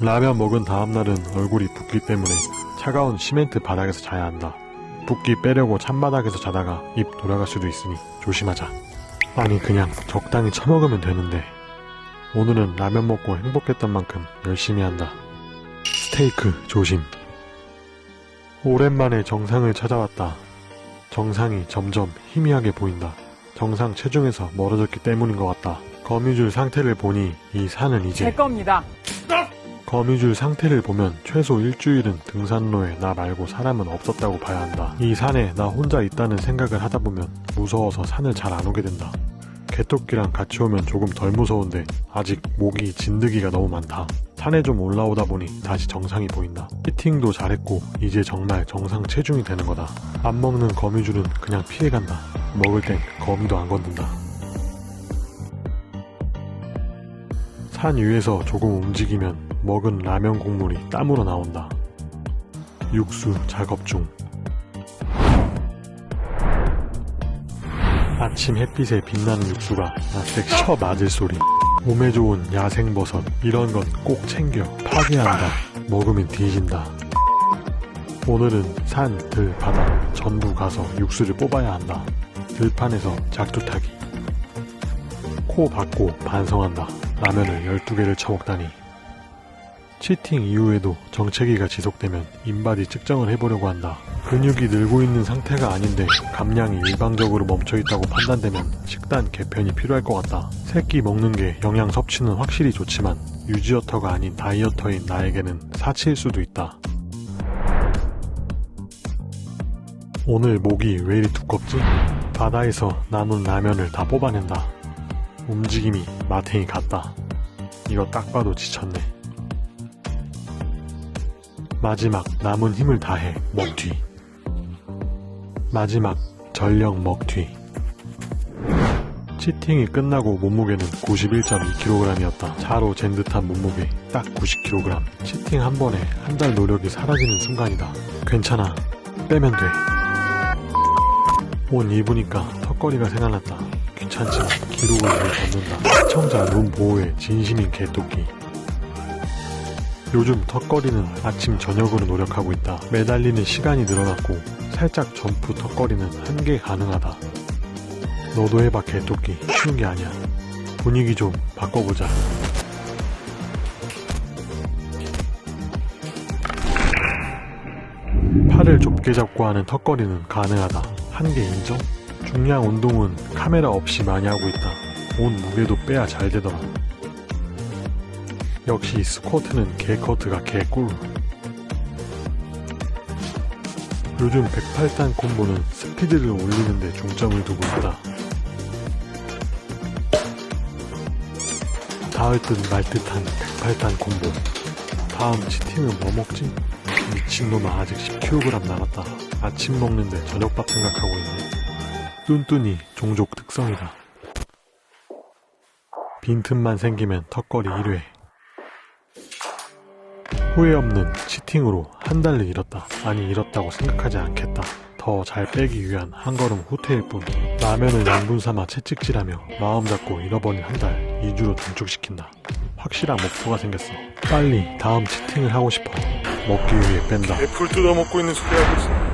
라면 먹은 다음날은 얼굴이 붓기 때문에 차가운 시멘트 바닥에서 자야 한다. 붓기 빼려고 찬바닥에서 자다가 입 돌아갈 수도 있으니 조심하자. 아니 그냥 적당히 처먹으면 되는데 오늘은 라면 먹고 행복했던 만큼 열심히 한다. 스테이크 조심. 오랜만에 정상을 찾아왔다. 정상이 점점 희미하게 보인다. 정상 체중에서 멀어졌기 때문인 것 같다. 거미줄 상태를 보니 이 산은 제 이제 겁니다. 거미줄 상태를 보면 최소 일주일은 등산로에 나 말고 사람은 없었다고 봐야 한다. 이 산에 나 혼자 있다는 생각을 하다 보면 무서워서 산을 잘 안 오게 된다. 개토끼랑 같이 오면 조금 덜 무서운데 아직 모기 진드기가 너무 많다. 산에 좀 올라오다 보니 다시 정상이 보인다. 피팅도 잘했고 이제 정말 정상 체중이 되는 거다. 안 먹는 거미줄은 그냥 피해간다. 먹을 땐 거미도 안 건든다. 산 위에서 조금 움직이면 먹은 라면 국물이 땀으로 나온다. 육수 작업 중. 아침 햇빛에 빛나는 육수가 나색 쳐 맞을 소리. 몸에 좋은 야생버섯 이런 건 꼭 챙겨 파괴한다. 먹으면 뒤진다. 오늘은 산, 들, 바다 전부 가서 육수를 뽑아야 한다. 들판에서 작두 타기. 코 박고 반성한다. 라면을 12개를 처먹다니. 치팅 이후에도 정체기가 지속되면 인바디 측정을 해보려고 한다. 근육이 늘고 있는 상태가 아닌데 감량이 일방적으로 멈춰있다고 판단되면 식단 개편이 필요할 것 같다. 새끼 먹는 게 영양 섭취는 확실히 좋지만 유지어터가 아닌 다이어터인 나에게는 사치일 수도 있다. 오늘 목이 왜 이리 두껍지? 바다에서 남은 라면을 다 뽑아낸다. 움직임이 마탱이 같다. 이거 딱 봐도 지쳤네. 마지막 남은 힘을 다해 먹튀. 마지막 전력 먹튀. 치팅이 끝나고 몸무게는 91.2kg이었다. 자로 잰 듯한 몸무게 딱 90kg. 치팅 한 번에 한 달 노력이 사라지는 순간이다. 괜찮아. 빼면 돼. 옷 입으니까 턱걸이가 생각났다. 귀찮지만 기록을 위해 걷는다. 시청자 눈 보호에 진심인 개토끼. 요즘 턱걸이는 아침 저녁으로 노력하고 있다. 매달리는 시간이 늘어났고 살짝 점프 턱걸이는 한개 가능하다. 너도 해봐 개토끼. 쉬운 게 아니야. 분위기 좀 바꿔보자. 팔을 좁게 잡고 하는 턱걸이는 가능하다. 한 개 인정? 중량 운동은 카메라 없이 많이 하고 있다. 온 무게도 빼야 잘 되더라. 역시 스쿼트는 개커트가 개꿀. 요즘 108단 콤보는 스피드를 올리는데 중점을 두고 있다. 닿을 듯 말 듯한 108단 콤보. 다음 치팅은 뭐 먹지? 미친놈아 아직 10kg 남았다. 아침 먹는데 저녁밥 생각하고 있네. 뚠뚠이 종족 특성이다. 빈틈만 생기면 턱걸이 1회. 후회 없는 치팅으로 한 달을 잃었다. 아니 잃었다고 생각하지 않겠다. 더 잘 빼기 위한 한 걸음 후퇴일 뿐. 라면을 양분 삼아 채찍질하며 마음 잡고 잃어버린 한 달 2주로 단축시킨다. 확실한 목표가 생겼어. 빨리 다음 치팅을 하고 싶어. 먹기 위해 뺀다. 애플 뜯어먹고 있는 소리 하고 있어.